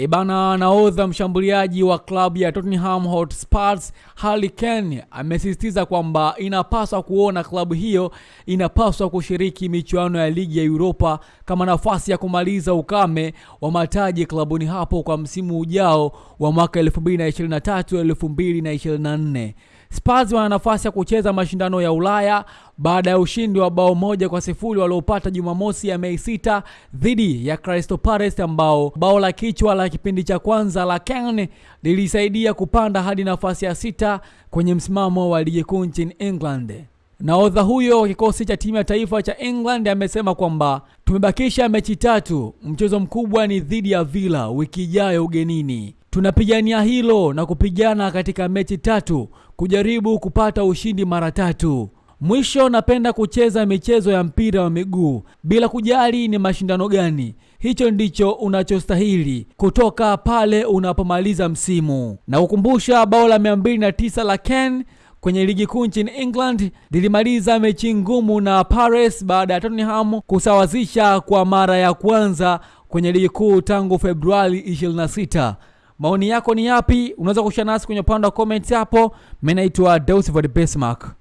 Ebana, nahodha mshambuliaji wa klabu ya Tottenham Hotspur Harry Kane amesisitiza kwamba inapaswa kuona klabu hiyo inapaswa kushiriki michuano ya ligi ya Europa kama nafasi ya kumaliza ukame wa mataji klabuni hapo kwa msimu ujao wa mwaka 2023-2024. Spurs wana nafasi ya kucheza mashindano ya Ulaya baada ya ushindi wa bao moja kwa sifuri waliopata Jumamosi ya Mei sita dhidi ya Crystal Palace, ambao bao la kichwa la kipindi cha kwanza la Kane lilisaidia kupanda hadi nafasi ya sita kwenye msimamo wa ligi kuu nchini England. Nahodha huyo wa kikosi cha timu ya taifa cha England amesema kwamba tumebakisha mechi tatu, mchezo mkubwa ni dhidi ya Villa wiki ijayo ugenini. Tunapigania hilo na kupigana katika mechi tatu kujaribu kupata ushindi mara tatu. Mwisho, napenda kucheza michezo ya mpira wa miguu bila kujali ni mashindano gani. Hicho ndicho unachostahili kutoka pale unapomaliza msimu. Na kukumbusha bao la 209 la Kane kwenye ligi kuu nchini England lilimaliza mechi ngumu na Paris baada ya Tottenham kusawazisha kwa mara ya kwanza kwenye ligi kuu tangu Februari 26. Maoni yako ni yapi? Unaweza kushare nasi kwenye upande wa comments hapo. Mimi naitwa Deus Besmark.